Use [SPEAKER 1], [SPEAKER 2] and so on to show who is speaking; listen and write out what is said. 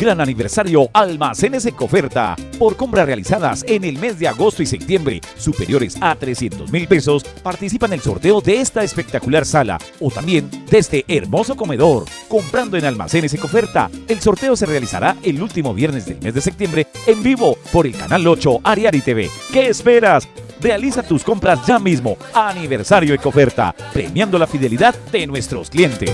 [SPEAKER 1] Gran aniversario Almacenes Ecoferta. Por compras realizadas en el mes de agosto y septiembre superiores a 300 mil pesos, participa en el sorteo de esta espectacular sala o también de este hermoso comedor. Comprando en Almacenes Ecoferta, el sorteo se realizará el último viernes del mes de septiembre en vivo por el canal 8 Ariari TV. ¿Qué esperas? Realiza tus compras ya mismo. Aniversario Ecoferta, premiando la fidelidad de nuestros clientes.